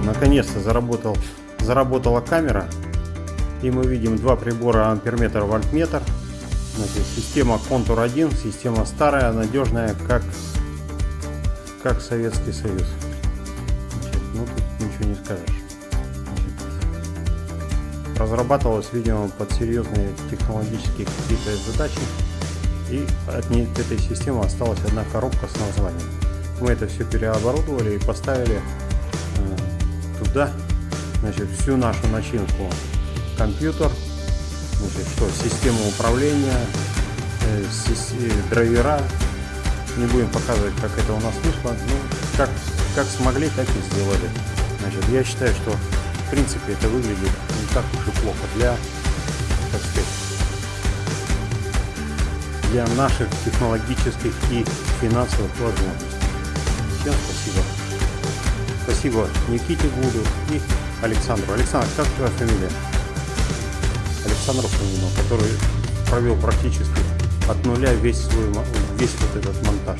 наконец-то заработал, заработала камера. И мы видим два прибора амперметр, вольтметр. Значит, система контур 1, система старая, надежная, как, как Советский Союз. Значит, ну тут ничего не скажешь. Разрабатывалась, видимо, под серьезные технологические какие-то задачи. И от этой системы осталась одна коробка с названием. Мы это все переоборудовали и поставили туда значит, всю нашу начинку. Компьютер, значит, что, система управления, э, э, драйвера. Не будем показывать, как это у нас вышло. Ну, как, как смогли, так и сделали. Значит, я считаю, что в принципе это выглядит не так уж и плохо для, так сказать, для наших технологических и финансовых возможностей. Всем спасибо. Спасибо Никите Гуду и Александру. Александр, как твоя фамилия? Александру Фомину, который провел практически от нуля весь свой весь вот этот монтаж.